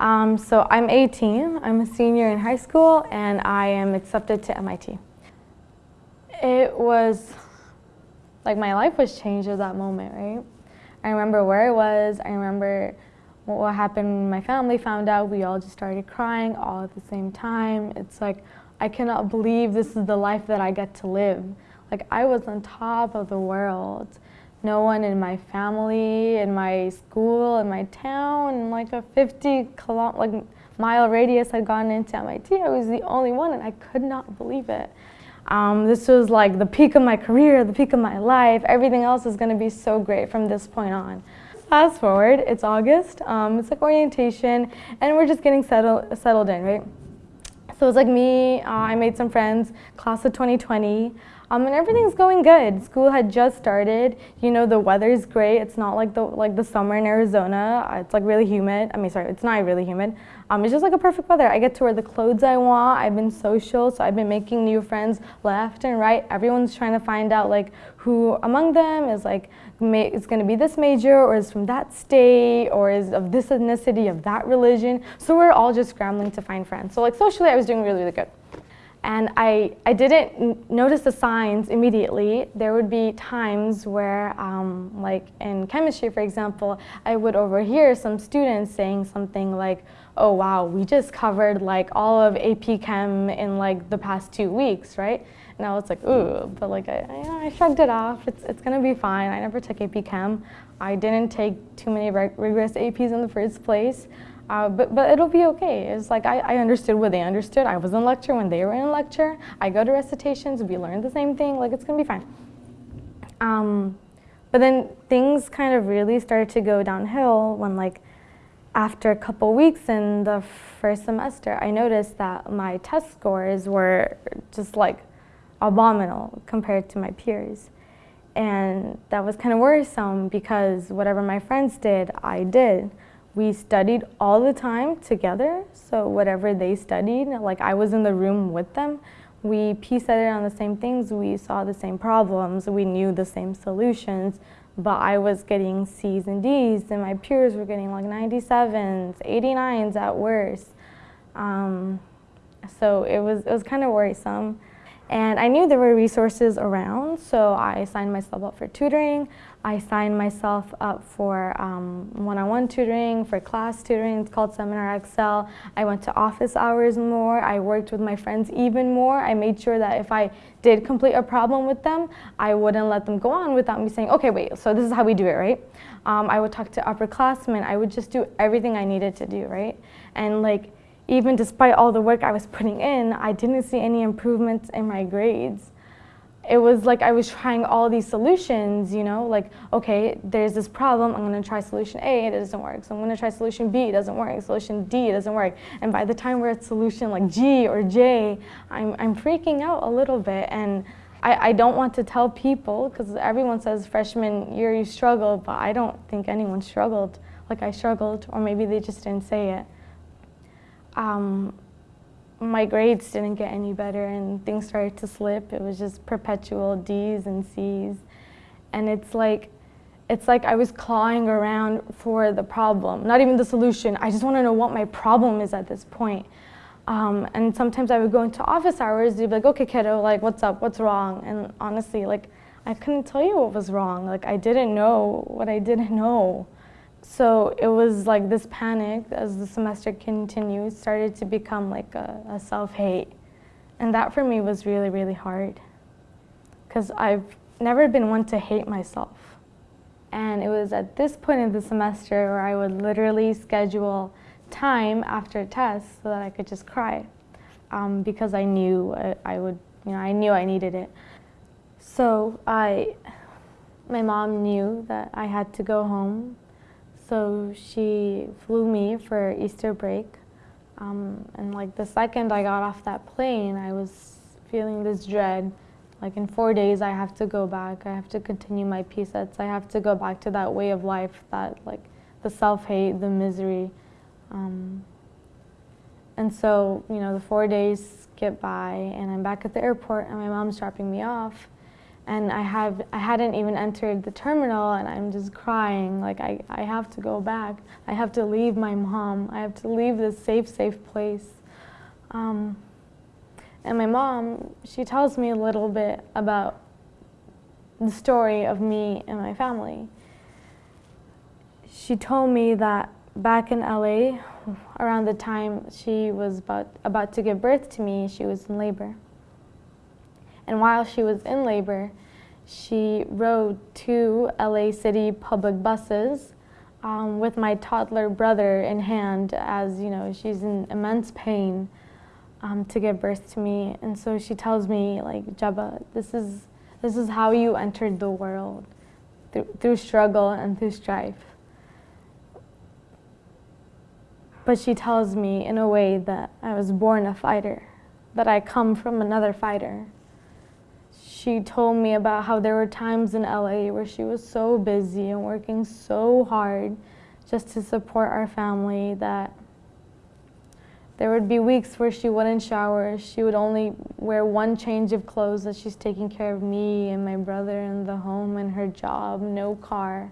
Um, so I'm 18, I'm a senior in high school, and I am accepted to MIT. It was, like my life was changed at that moment, right? I remember where I was, I remember what happened when my family found out, we all just started crying all at the same time. It's like, I cannot believe this is the life that I get to live. Like I was on top of the world no one in my family, in my school, in my town, in like a 50 like mile radius had gone into MIT. I was the only one and I could not believe it. Um, this was like the peak of my career, the peak of my life. Everything else is going to be so great from this point on. Fast forward, it's August, um, it's like orientation, and we're just getting settled, settled in, right? So it's like me, uh, I made some friends, class of 2020. Um, and everything's going good. School had just started. You know, the weather's great. It's not like the like the summer in Arizona. It's like really humid. I mean, sorry, it's not really humid. Um, it's just like a perfect weather. I get to wear the clothes I want. I've been social, so I've been making new friends left and right. Everyone's trying to find out like who among them is like is going to be this major or is from that state or is of this ethnicity, of that religion. So we're all just scrambling to find friends. So like socially, I was doing really, really good. And I, I didn't notice the signs immediately. There would be times where, um, like in chemistry, for example, I would overhear some students saying something like, oh wow, we just covered like all of AP Chem in like the past two weeks, right? And I was like, ooh, but like I, I, I shrugged it off. It's, it's gonna be fine. I never took AP Chem. I didn't take too many rigorous APs in the first place. Uh, but, but it'll be okay. It's like I, I understood what they understood. I was in lecture when they were in lecture. I go to recitations, we learn the same thing, like it's gonna be fine. Um, but then things kind of really started to go downhill when like after a couple weeks in the first semester, I noticed that my test scores were just like abominable compared to my peers. And that was kind of worrisome because whatever my friends did, I did we studied all the time together. So whatever they studied, like I was in the room with them, we pieced it on the same things, we saw the same problems, we knew the same solutions, but I was getting C's and D's and my peers were getting like 97s, 89s at worst. Um, so it was, it was kind of worrisome. And I knew there were resources around, so I signed myself up for tutoring. I signed myself up for um, one-on-one um, -on -one tutoring, for class tutoring. It's called Seminar XL. I went to office hours more. I worked with my friends even more. I made sure that if I did complete a problem with them, I wouldn't let them go on without me saying, okay, wait, so this is how we do it, right? Um, I would talk to upperclassmen. I would just do everything I needed to do, right? And like, even despite all the work I was putting in, I didn't see any improvements in my grades. It was like I was trying all these solutions, you know, like, okay, there's this problem, I'm gonna try solution A, it doesn't work. So I'm gonna try solution B, it doesn't work. Solution D, it doesn't work. And by the time we're at solution like G or J, I'm, I'm freaking out a little bit. And I, I don't want to tell people, because everyone says freshman year you struggled, but I don't think anyone struggled like I struggled, or maybe they just didn't say it um, my grades didn't get any better and things started to slip. It was just perpetual D's and C's. And it's like, it's like I was clawing around for the problem, not even the solution. I just want to know what my problem is at this point. Um, and sometimes I would go into office hours, they'd be like, okay, kiddo, like, what's up, what's wrong? And honestly, like, I couldn't tell you what was wrong. Like, I didn't know what I didn't know. So it was like this panic as the semester continued started to become like a, a self-hate. And that for me was really, really hard because I've never been one to hate myself. And it was at this point in the semester where I would literally schedule time after tests so that I could just cry um, because I knew I, I would, you know, I knew I needed it. So I, my mom knew that I had to go home so she flew me for Easter break. Um, and like the second I got off that plane, I was feeling this dread. Like in four days, I have to go back. I have to continue my PSETs. I have to go back to that way of life, that like the self-hate, the misery. Um, and so, you know, the four days get by and I'm back at the airport and my mom's dropping me off. And I have I hadn't even entered the terminal and I'm just crying. Like I, I have to go back. I have to leave my mom. I have to leave this safe safe place. Um, and my mom she tells me a little bit about the story of me and my family. She told me that back in LA around the time she was about about to give birth to me she was in labor and while she was in labor, she rode two LA City public buses um, with my toddler brother in hand as, you know, she's in immense pain um, to give birth to me. And so she tells me, like, Jabba, this is, this is how you entered the world, through, through struggle and through strife. But she tells me in a way that I was born a fighter, that I come from another fighter she told me about how there were times in LA where she was so busy and working so hard just to support our family that there would be weeks where she wouldn't shower. She would only wear one change of clothes as she's taking care of me and my brother and the home and her job, no car.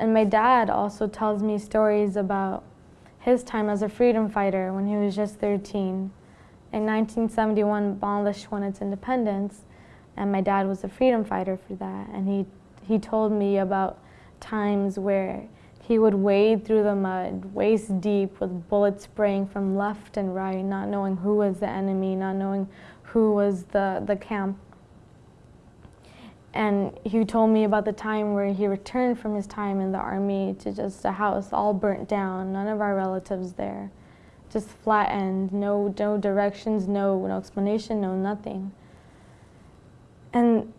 And my dad also tells me stories about his time as a freedom fighter when he was just 13. In 1971, Bangladesh won its independence, and my dad was a freedom fighter for that. And he, he told me about times where he would wade through the mud, waist deep, with bullets spraying from left and right, not knowing who was the enemy, not knowing who was the, the camp. And he told me about the time where he returned from his time in the army to just a house all burnt down, none of our relatives there just flattened, no, no directions, no, no explanation, no nothing. And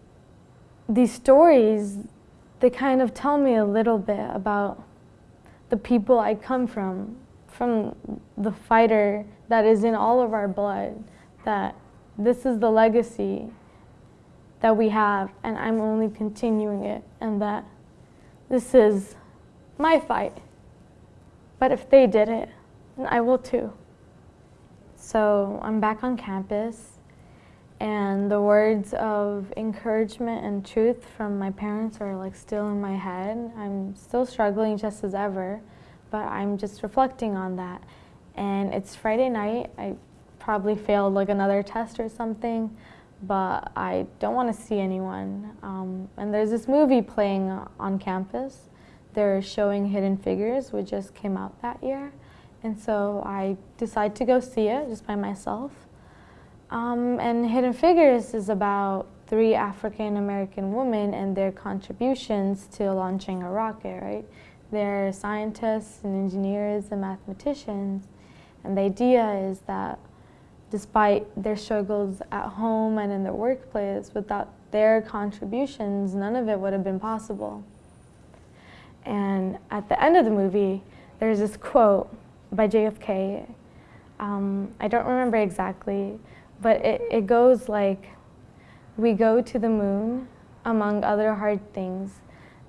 these stories, they kind of tell me a little bit about the people I come from, from the fighter that is in all of our blood, that this is the legacy that we have, and I'm only continuing it, and that this is my fight. But if they did it, I will too. So I'm back on campus and the words of encouragement and truth from my parents are like still in my head. I'm still struggling just as ever, but I'm just reflecting on that. And it's Friday night. I probably failed like another test or something, but I don't want to see anyone. Um, and there's this movie playing on campus. They're showing Hidden Figures, which just came out that year. And so I decided to go see it just by myself. Um, and Hidden Figures is about three African American women and their contributions to launching a rocket, right? They're scientists and engineers and mathematicians. And the idea is that despite their struggles at home and in their workplace, without their contributions, none of it would have been possible. And at the end of the movie, there's this quote by JFK. Um, I don't remember exactly, but it, it goes like, we go to the moon among other hard things,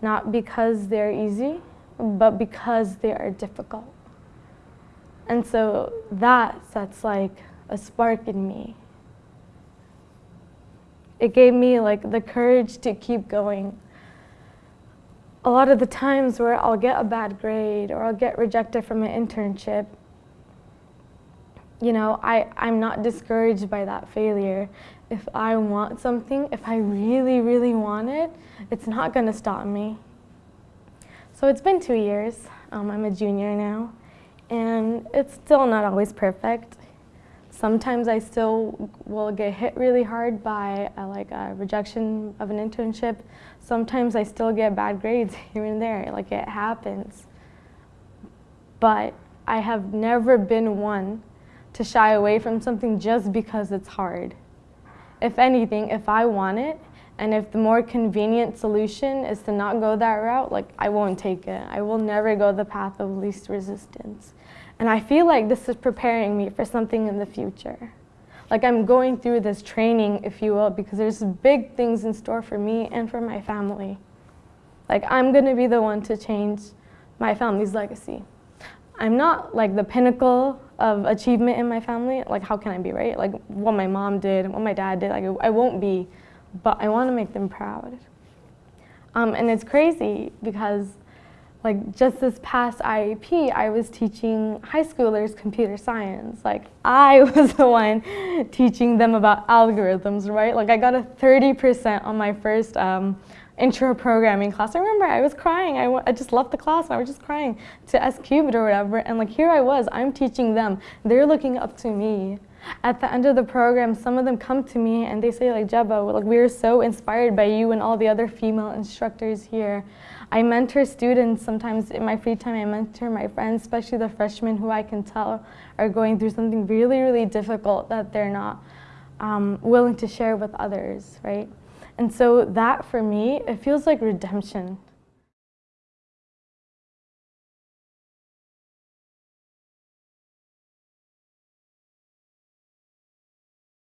not because they're easy, but because they are difficult. And so that sets like a spark in me. It gave me like the courage to keep going a lot of the times where I'll get a bad grade or I'll get rejected from an internship, you know, I, I'm not discouraged by that failure. If I want something, if I really, really want it, it's not going to stop me. So it's been two years. Um, I'm a junior now, and it's still not always perfect. Sometimes I still will get hit really hard by a, like a rejection of an internship. Sometimes I still get bad grades here and there, like it happens. But I have never been one to shy away from something just because it's hard. If anything, if I want it, and if the more convenient solution is to not go that route, like I won't take it. I will never go the path of least resistance. And I feel like this is preparing me for something in the future. Like I'm going through this training, if you will, because there's big things in store for me and for my family. Like I'm gonna be the one to change my family's legacy. I'm not like the pinnacle of achievement in my family. Like how can I be, right? Like what my mom did, what my dad did, like I won't be. but I want to make them proud. Um, and it's crazy because like just this past IAP, I was teaching high schoolers computer science. Like I was the one teaching them about algorithms, right? Like I got a 30% on my first um, intro programming class. I remember I was crying. I, I just left the class. I was just crying to S cubed or whatever. And like here I was, I'm teaching them. They're looking up to me. At the end of the program, some of them come to me and they say like, Jeba, like we are so inspired by you and all the other female instructors here. I mentor students sometimes in my free time. I mentor my friends, especially the freshmen who I can tell are going through something really, really difficult that they're not um, willing to share with others, right? And so that for me, it feels like redemption